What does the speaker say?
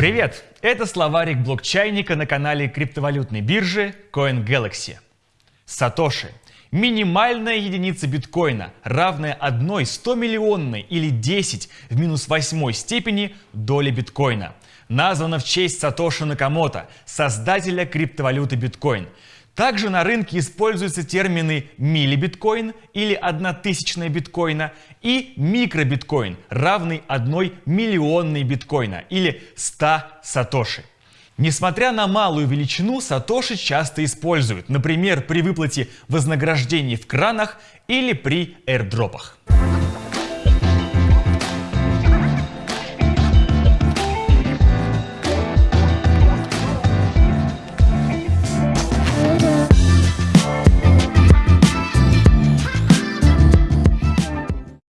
Привет! Это словарик блокчайника на канале криптовалютной биржи CoinGalaxy. Сатоши – минимальная единица биткоина, равная 1 100-миллионной или 10 в минус 8 степени доли биткоина. Названа в честь Сатоши Накамото, создателя криптовалюты биткоин – также на рынке используются термины миллибиткоин или одна тысячная биткоина и микробиткоин, равный одной миллионной биткоина или 100 сатоши. Несмотря на малую величину, сатоши часто используют, например, при выплате вознаграждений в кранах или при airdropах.